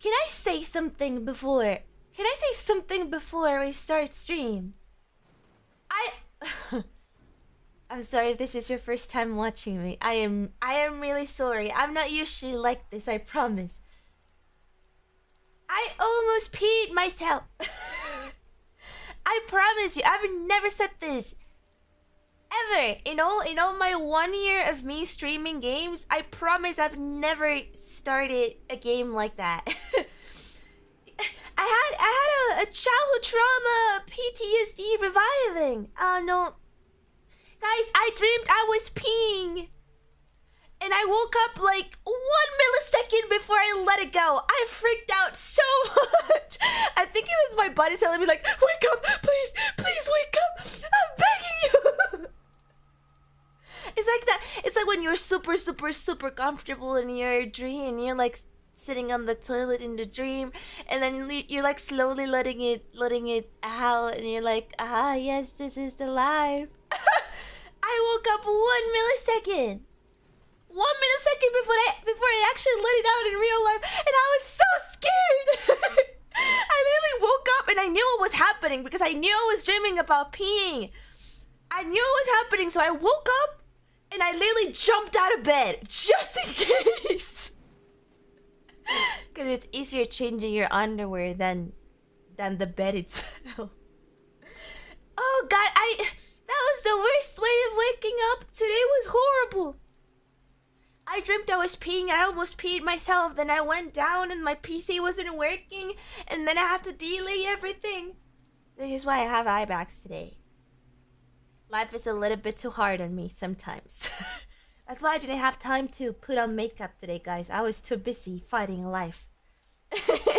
can I say something before? Can I say something before we start stream? I I'm sorry if this is your first time watching me. I am I am really sorry. I'm not usually like this, I promise. I almost peed myself. I promise you, I've never said this. Ever. In all in all my one year of me streaming games, I promise I've never started a game like that. I had I had a, a childhood trauma PTSD reviving. Uh no Guys, I dreamed I was peeing. And I woke up like one millisecond before I let it go. I freaked out so much. I think it was my body telling me like, wake up, please, please wake up. I'm begging you. It's like that. It's like when you're super, super, super comfortable in your dream. You're like sitting on the toilet in the dream, and then you're like slowly letting it, letting it out, and you're like, ah, yes, this is the life. I woke up one millisecond. One millisecond before I before I actually let it out in real life, and I was so scared. I literally woke up and I knew what was happening because I knew I was dreaming about peeing. I knew it was happening, so I woke up and I literally jumped out of bed just in case. Because it's easier changing your underwear than than the bed itself. Oh god, I that was the worst way of waking up. Today was horrible. I dreamt I was peeing. I almost peed myself. Then I went down and my PC wasn't working. And then I had to delay everything. This is why I have eye bags today. Life is a little bit too hard on me sometimes. That's why I didn't have time to put on makeup today, guys. I was too busy fighting life.